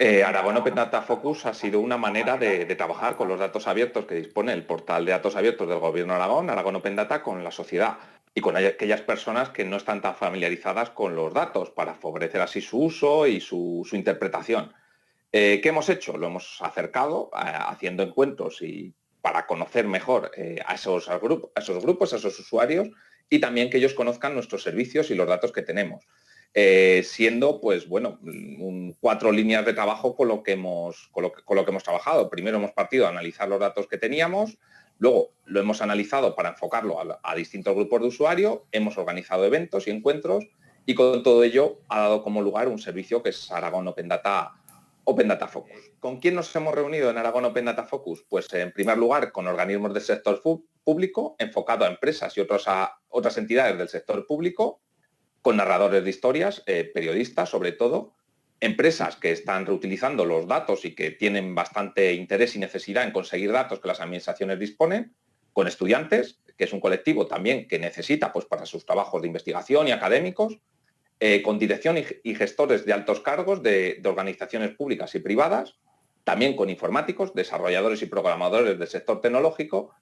Eh, Aragón Open Data Focus ha sido una manera de, trabajar con los datos abiertos que dispone el portal de datos abiertos del Gobierno de Aragón, Aragón Open Data, con la sociedad y con aquellas personas que no están tan familiarizadas con los datos para favorecer así su uso y su, interpretación. Eh, ¿Qué hemos hecho? Lo hemos acercado eh, haciendo encuentros y para conocer mejor a, esos, a esos grupos, a esos usuarios y también que ellos conozcan nuestros servicios y los datos que tenemos. Eh, siendo, pues bueno, cuatro líneas de trabajo con lo, que hemos, con lo, que, hemos trabajado. Primero hemos partido a analizar los datos que teníamos, luego lo hemos analizado para enfocarlo a, distintos grupos de usuarios, hemos organizado eventos y encuentros y con todo ello ha dado como lugar un servicio que es Aragón Open Data, Open Data Focus. ¿Con quién nos hemos reunido en Aragón Open Data Focus? Pues en primer lugar con organismos del sector público, enfocado a empresas y otros a, otras entidades del sector público, con narradores de historias, eh, periodistas sobre todo, empresas que están reutilizando los datos y que tienen bastante interés y necesidad en conseguir datos que las administraciones disponen, con estudiantes, que es un colectivo también que necesita pues, para sus trabajos de investigación y académicos, eh, con dirección y, gestores de altos cargos de, organizaciones públicas y privadas, también con informáticos, desarrolladores y programadores del sector tecnológico,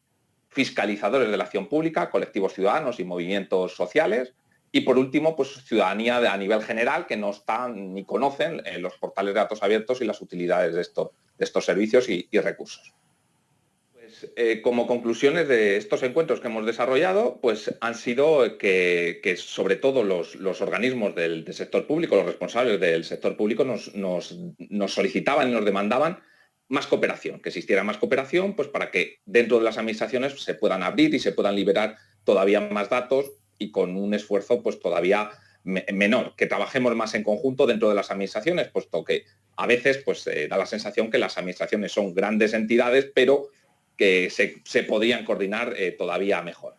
fiscalizadores de la acción pública, colectivos ciudadanos y movimientos sociales, y por último, pues ciudadanía a nivel general que no están ni conocen eh, los portales de datos abiertos y las utilidades de, estos servicios y, recursos. Pues, eh, como conclusiones de estos encuentros que hemos desarrollado, pues han sido que, sobre todo los, organismos del, sector público, los responsables del sector público nos, nos solicitaban y nos demandaban más cooperación, que existiera más cooperación, pues para que dentro de las administraciones se puedan abrir y se puedan liberar todavía más datos y con un esfuerzo pues todavía menor, que trabajemos más en conjunto dentro de las administraciones, puesto que a veces pues da la sensación que las administraciones son grandes entidades, pero que se, podrían coordinar eh, todavía mejor.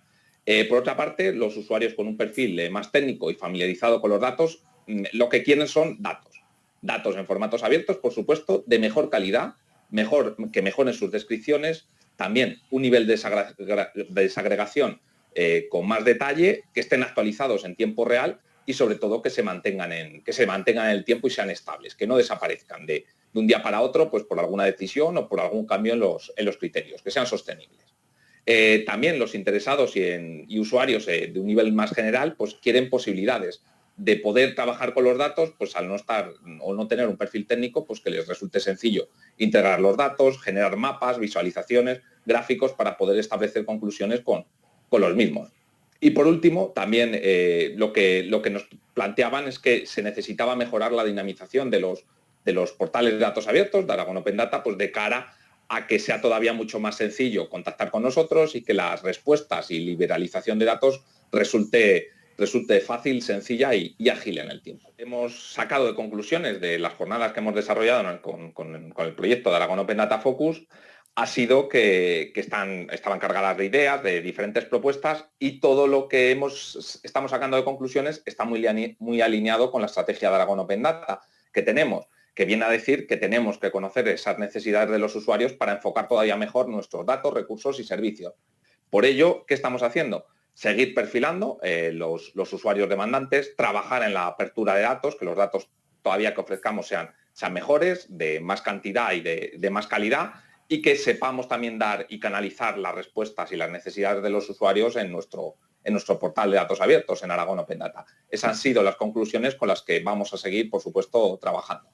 Eh, por otra parte, los usuarios con un perfil eh, más técnico y familiarizado con los datos, mm, lo que quieren son datos. Datos en formatos abiertos, por supuesto, de mejor calidad, mejor, que mejoren sus descripciones, también un nivel de desagregación eh, con más detalle, que estén actualizados en tiempo real y sobre todo que se mantengan en, que se mantengan en el tiempo y sean estables, que no desaparezcan de, un día para otro pues por alguna decisión o por algún cambio en los, en los criterios, que sean sostenibles. Eh, también los interesados y, usuarios eh, de un nivel más general pues quieren posibilidades de poder trabajar con los datos, pues al no estar o no tener un perfil técnico, pues que les resulte sencillo integrar los datos, generar mapas, visualizaciones, gráficos para poder establecer conclusiones con, con los mismos. Y por último, también eh, lo, que, lo que nos planteaban es que se necesitaba mejorar la dinamización de los, de los portales de datos abiertos, de Aragon Open Data, pues de cara a que sea todavía mucho más sencillo contactar con nosotros y que las respuestas y liberalización de datos resulte, resulte fácil, sencilla y, ágil en el tiempo. Hemos sacado de conclusiones de las jornadas que hemos desarrollado con, con el proyecto de Aragon Open Data Focus ha sido que, están, estaban cargadas de ideas, de diferentes propuestas y todo lo que hemos, estamos sacando de conclusiones está muy, muy alineado con la estrategia de Aragón Open Data que tenemos, que viene a decir que tenemos que conocer esas necesidades de los usuarios para enfocar todavía mejor nuestros datos, recursos y servicios. Por ello, ¿qué estamos haciendo? Seguir perfilando eh, los, usuarios demandantes, trabajar en la apertura de datos, que los datos todavía que ofrezcamos sean, sean mejores, de más cantidad y de más calidad, y que sepamos también dar y canalizar las respuestas y las necesidades de los usuarios en nuestro, en nuestro portal de datos abiertos, en Aragón Open Data. Esas han sido las conclusiones con las que vamos a seguir, por supuesto, trabajando.